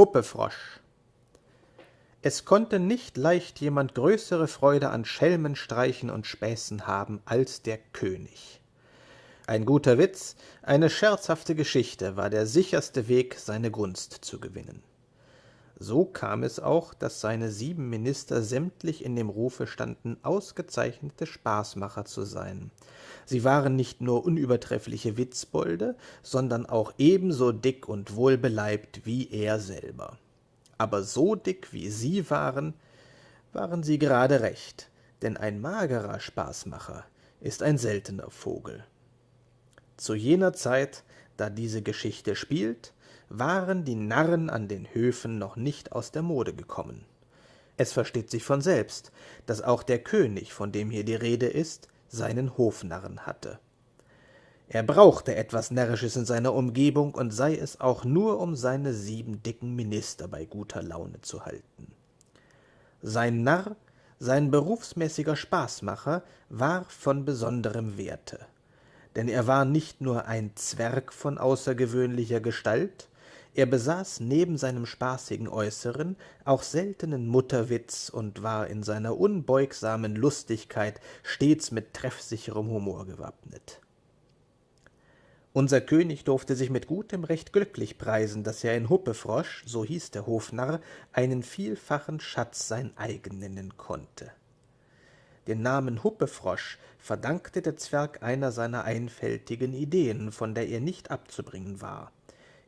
Huppefrosch Es konnte nicht leicht jemand größere Freude an Schelmenstreichen und Späßen haben als der König. Ein guter Witz, eine scherzhafte Geschichte war der sicherste Weg, seine Gunst zu gewinnen. So kam es auch, dass seine sieben Minister sämtlich in dem Rufe standen, ausgezeichnete Spaßmacher zu sein. Sie waren nicht nur unübertreffliche Witzbolde, sondern auch ebenso dick und wohlbeleibt wie er selber. Aber so dick wie sie waren, waren sie gerade recht, denn ein magerer Spaßmacher ist ein seltener Vogel. Zu jener Zeit, da diese Geschichte spielt, waren die Narren an den Höfen noch nicht aus der Mode gekommen. Es versteht sich von selbst, dass auch der König, von dem hier die Rede ist, seinen Hofnarren hatte. Er brauchte etwas Närrisches in seiner Umgebung, und sei es auch nur, um seine sieben dicken Minister bei guter Laune zu halten. Sein Narr, sein berufsmäßiger Spaßmacher, war von besonderem Werte, denn er war nicht nur ein Zwerg von außergewöhnlicher Gestalt, er besaß neben seinem spaßigen Äußeren auch seltenen Mutterwitz und war in seiner unbeugsamen Lustigkeit stets mit treffsicherem Humor gewappnet. Unser König durfte sich mit gutem Recht glücklich preisen, dass er in Huppefrosch, so hieß der Hofnarr, einen vielfachen Schatz sein eigen nennen konnte. Den Namen Huppefrosch verdankte der Zwerg einer seiner einfältigen Ideen, von der er nicht abzubringen war.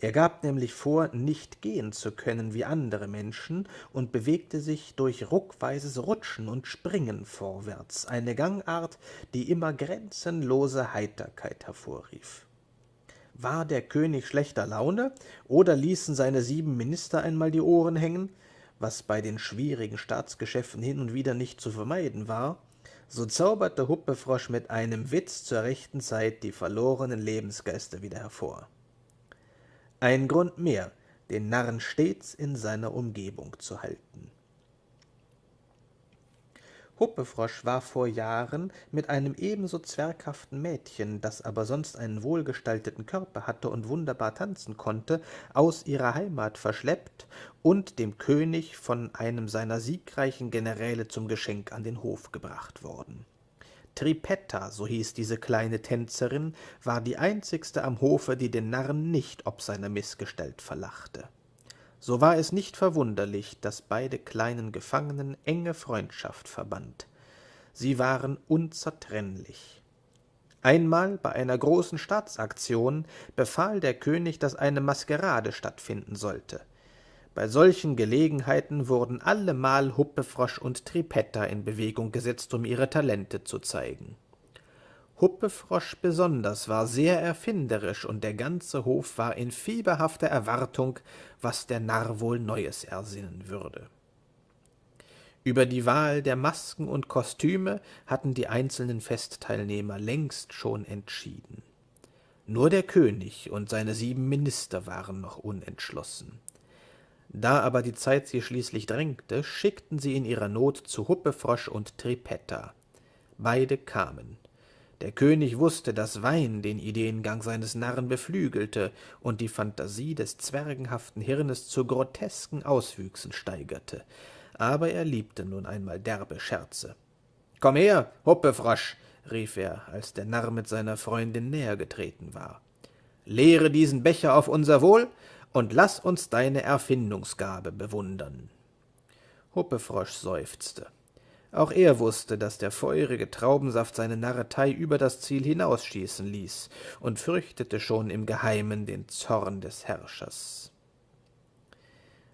Er gab nämlich vor, nicht gehen zu können wie andere Menschen und bewegte sich durch ruckweises Rutschen und Springen vorwärts, eine Gangart, die immer grenzenlose Heiterkeit hervorrief. War der König schlechter Laune, oder ließen seine sieben Minister einmal die Ohren hängen, was bei den schwierigen Staatsgeschäften hin und wieder nicht zu vermeiden war, so zauberte Huppefrosch mit einem Witz zur rechten Zeit die verlorenen Lebensgeister wieder hervor ein Grund mehr, den Narren stets in seiner Umgebung zu halten. Huppefrosch war vor Jahren mit einem ebenso zwerghaften Mädchen, das aber sonst einen wohlgestalteten Körper hatte und wunderbar tanzen konnte, aus ihrer Heimat verschleppt und dem König von einem seiner siegreichen Generäle zum Geschenk an den Hof gebracht worden. Tripetta, so hieß diese kleine Tänzerin, war die einzigste am Hofe, die den Narren nicht ob seiner Mißgestalt verlachte. So war es nicht verwunderlich, dass beide kleinen Gefangenen enge Freundschaft verband. Sie waren unzertrennlich. Einmal bei einer großen Staatsaktion befahl der König, dass eine Maskerade stattfinden sollte. Bei solchen Gelegenheiten wurden allemal Huppefrosch und Tripetta in Bewegung gesetzt, um ihre Talente zu zeigen. Huppefrosch besonders war sehr erfinderisch, und der ganze Hof war in fieberhafter Erwartung, was der Narr wohl Neues ersinnen würde. Über die Wahl der Masken und Kostüme hatten die einzelnen Festteilnehmer längst schon entschieden. Nur der König und seine sieben Minister waren noch unentschlossen. Da aber die Zeit sie schließlich drängte, schickten sie in ihrer Not zu Huppefrosch und Tripetta. Beide kamen. Der König wusste, dass Wein den Ideengang seines Narren beflügelte und die Phantasie des zwergenhaften Hirnes zu grotesken Auswüchsen steigerte. Aber er liebte nun einmal derbe Scherze. »Komm her, Huppefrosch«, rief er, als der Narr mit seiner Freundin näher getreten war. »Leere diesen Becher auf unser Wohl und lass uns deine Erfindungsgabe bewundern. Huppefrosch seufzte. Auch er wusste, dass der feurige Traubensaft seine Narretei über das Ziel hinausschießen ließ und fürchtete schon im Geheimen den Zorn des Herrschers.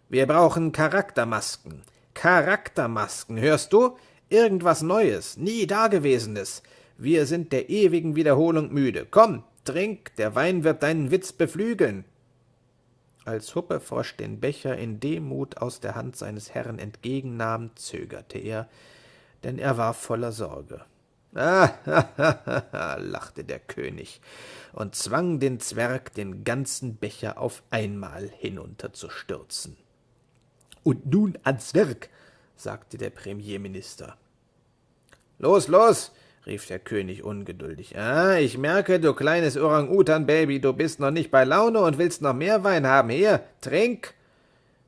Wir brauchen Charaktermasken. Charaktermasken, hörst du? Irgendwas Neues, nie Dagewesenes. Wir sind der ewigen Wiederholung müde. Komm, trink, der Wein wird deinen Witz beflügeln. Als Huppefrosch den Becher in Demut aus der Hand seines Herrn entgegennahm, zögerte er, denn er war voller Sorge. Ah, ha, ha, ha, lachte der König und zwang den Zwerg, den ganzen Becher auf einmal hinunterzustürzen. Und nun ans Werk, sagte der Premierminister. Los, los, rief der König ungeduldig. Ah, ich merke, du kleines Orang-Utan-Baby, du bist noch nicht bei Laune und willst noch mehr Wein haben. Hier, trink!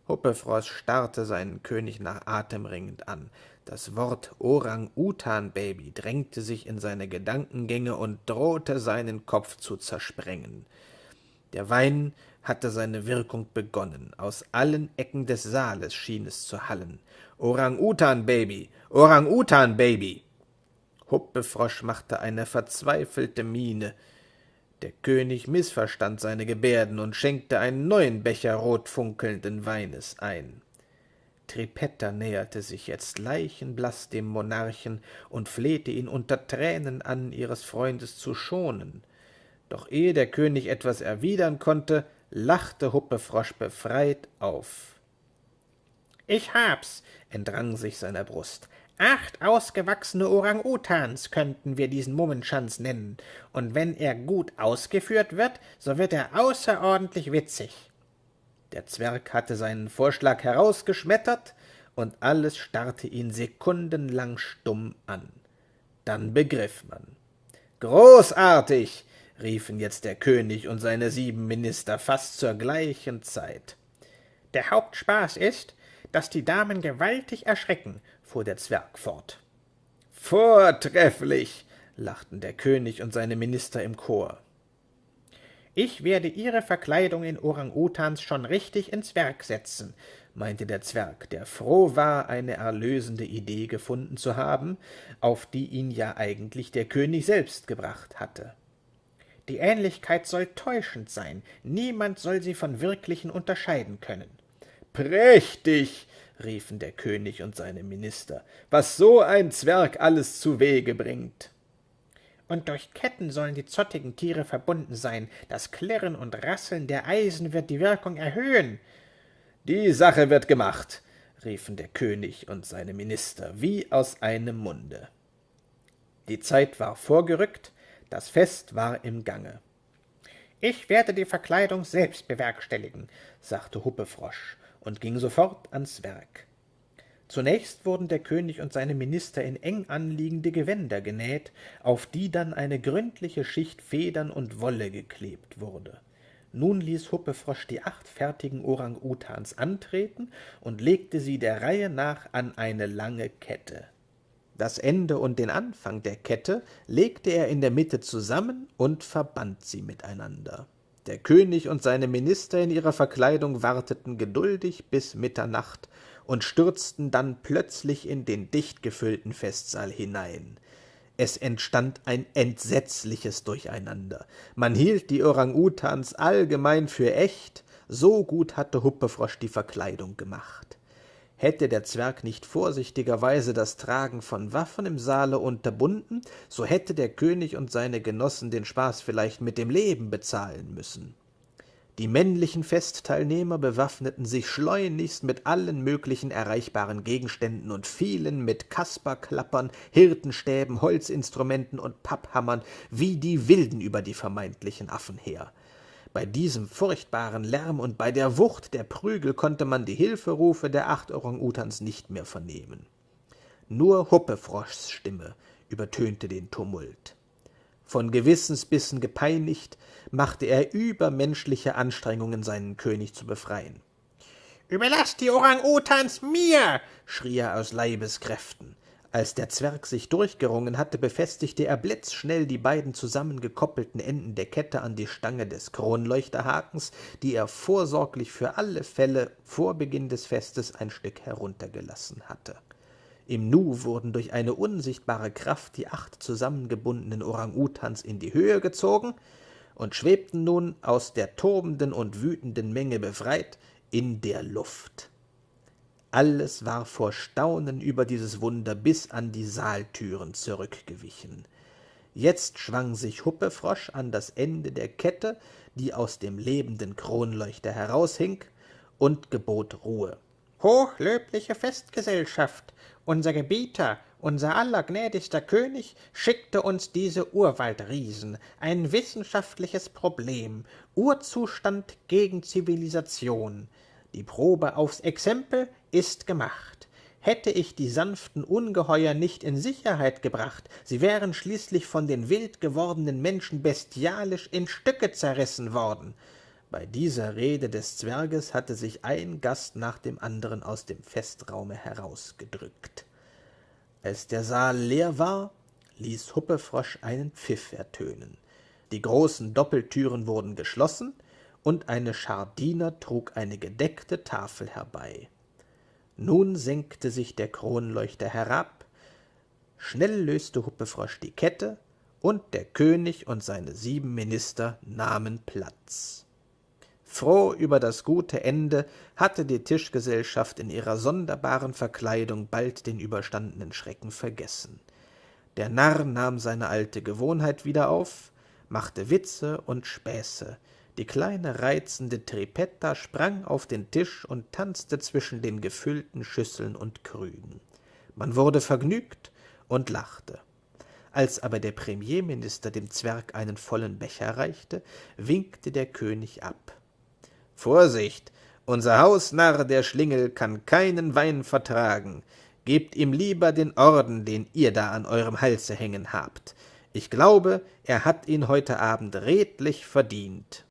Huppefrost starrte seinen König nach Atem ringend an. Das Wort Orang-Utan-Baby drängte sich in seine Gedankengänge und drohte, seinen Kopf zu zersprengen. Der Wein hatte seine Wirkung begonnen. Aus allen Ecken des Saales schien es zu hallen. Orang-Utan-Baby! Orang-Utan-Baby! Huppefrosch machte eine verzweifelte Miene. Der König missverstand seine Gebärden und schenkte einen neuen Becher rotfunkelnden Weines ein. Tripetta näherte sich jetzt leichenblaß dem Monarchen und flehte ihn unter Tränen an, ihres Freundes zu schonen. Doch ehe der König etwas erwidern konnte, lachte Huppefrosch befreit auf. Ich hab's, entrang sich seiner Brust. Acht ausgewachsene Orang-Utans könnten wir diesen Mummenschanz nennen, und wenn er gut ausgeführt wird, so wird er außerordentlich witzig. Der Zwerg hatte seinen Vorschlag herausgeschmettert, und alles starrte ihn sekundenlang stumm an. Dann begriff man. Großartig! riefen jetzt der König und seine sieben Minister fast zur gleichen Zeit. Der Hauptspaß ist, dass die Damen gewaltig erschrecken fuhr der Zwerg fort. Vortrefflich, lachten der König und seine Minister im Chor. Ich werde Ihre Verkleidung in Orang-Utans schon richtig ins Werk setzen, meinte der Zwerg, der froh war, eine erlösende Idee gefunden zu haben, auf die ihn ja eigentlich der König selbst gebracht hatte. Die Ähnlichkeit soll täuschend sein, niemand soll sie von wirklichen unterscheiden können. Prächtig, riefen der König und seine Minister, was so ein Zwerg alles zu Wege bringt. Und durch Ketten sollen die zottigen Tiere verbunden sein. Das Klirren und Rasseln der Eisen wird die Wirkung erhöhen. Die Sache wird gemacht, riefen der König und seine Minister wie aus einem Munde. Die Zeit war vorgerückt, das Fest war im Gange. Ich werde die Verkleidung selbst bewerkstelligen, sagte Huppefrosch und ging sofort ans Werk. Zunächst wurden der König und seine Minister in eng anliegende Gewänder genäht, auf die dann eine gründliche Schicht Federn und Wolle geklebt wurde. Nun ließ Huppefrosch die acht fertigen Orang-Utans antreten und legte sie der Reihe nach an eine lange Kette. Das Ende und den Anfang der Kette legte er in der Mitte zusammen und verband sie miteinander. Der König und seine Minister in ihrer Verkleidung warteten geduldig bis Mitternacht und stürzten dann plötzlich in den dicht gefüllten Festsaal hinein. Es entstand ein entsetzliches Durcheinander. Man hielt die Orang-Utans allgemein für echt, so gut hatte Huppefrosch die Verkleidung gemacht. Hätte der Zwerg nicht vorsichtigerweise das Tragen von Waffen im Saale unterbunden, so hätte der König und seine Genossen den Spaß vielleicht mit dem Leben bezahlen müssen. Die männlichen Festteilnehmer bewaffneten sich schleunigst mit allen möglichen erreichbaren Gegenständen und fielen mit Kasperklappern, Hirtenstäben, Holzinstrumenten und Papphammern wie die Wilden über die vermeintlichen Affen her. Bei diesem furchtbaren Lärm und bei der Wucht der Prügel konnte man die Hilferufe der acht Orang-Utans nicht mehr vernehmen. Nur Huppefroschs Stimme übertönte den Tumult. Von Gewissensbissen gepeinigt, machte er übermenschliche Anstrengungen, seinen König zu befreien. »Überlasst die Orang-Utans mir!« schrie er aus Leibeskräften. Als der Zwerg sich durchgerungen hatte, befestigte er blitzschnell die beiden zusammengekoppelten Enden der Kette an die Stange des Kronleuchterhakens, die er vorsorglich für alle Fälle vor Beginn des Festes ein Stück heruntergelassen hatte. Im Nu wurden durch eine unsichtbare Kraft die acht zusammengebundenen Orang-Utans in die Höhe gezogen und schwebten nun, aus der tobenden und wütenden Menge befreit, in der Luft. Alles war vor Staunen über dieses Wunder bis an die Saaltüren zurückgewichen. Jetzt schwang sich Huppefrosch an das Ende der Kette, die aus dem lebenden Kronleuchter heraushing, und gebot Ruhe. Hochlöbliche Festgesellschaft, unser Gebieter, unser allergnädigster König schickte uns diese Urwaldriesen, ein wissenschaftliches Problem, Urzustand gegen Zivilisation. Die Probe aufs Exempel ist gemacht. Hätte ich die sanften Ungeheuer nicht in Sicherheit gebracht, sie wären schließlich von den wild gewordenen Menschen bestialisch in Stücke zerrissen worden. Bei dieser Rede des Zwerges hatte sich ein Gast nach dem anderen aus dem Festraume herausgedrückt. Als der Saal leer war, ließ Huppefrosch einen Pfiff ertönen. Die großen Doppeltüren wurden geschlossen, und eine Schar Diener trug eine gedeckte Tafel herbei. Nun senkte sich der Kronleuchter herab, schnell löste Huppefrosch die Kette, und der König und seine sieben Minister nahmen Platz. Froh über das gute Ende hatte die Tischgesellschaft in ihrer sonderbaren Verkleidung bald den überstandenen Schrecken vergessen. Der Narr nahm seine alte Gewohnheit wieder auf, machte Witze und Späße, die kleine reizende Tripetta sprang auf den Tisch und tanzte zwischen den gefüllten Schüsseln und Krügen. Man wurde vergnügt und lachte. Als aber der Premierminister dem Zwerg einen vollen Becher reichte, winkte der König ab. Vorsicht, unser Hausnarr, der Schlingel, kann keinen Wein vertragen. Gebt ihm lieber den Orden, den ihr da an eurem Halse hängen habt. Ich glaube, er hat ihn heute Abend redlich verdient.